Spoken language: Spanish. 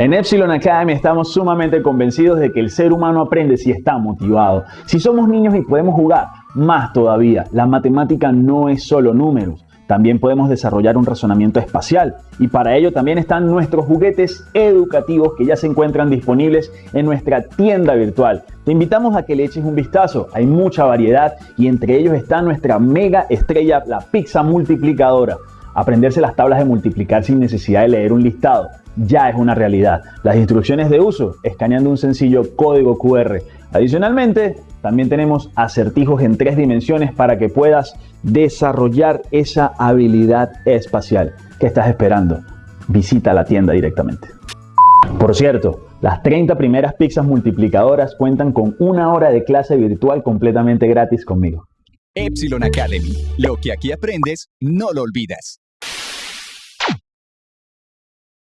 En Epsilon Academy estamos sumamente convencidos de que el ser humano aprende si está motivado. Si somos niños y podemos jugar, más todavía, la matemática no es solo números. También podemos desarrollar un razonamiento espacial y para ello también están nuestros juguetes educativos que ya se encuentran disponibles en nuestra tienda virtual. Te invitamos a que le eches un vistazo, hay mucha variedad y entre ellos está nuestra mega estrella, la pizza multiplicadora. Aprenderse las tablas de multiplicar sin necesidad de leer un listado ya es una realidad. Las instrucciones de uso, escaneando un sencillo código QR. Adicionalmente, también tenemos acertijos en tres dimensiones para que puedas desarrollar esa habilidad espacial. ¿Qué estás esperando? Visita la tienda directamente. Por cierto, las 30 primeras pizzas multiplicadoras cuentan con una hora de clase virtual completamente gratis conmigo. Epsilon Academy. Lo que aquí aprendes, no lo olvidas.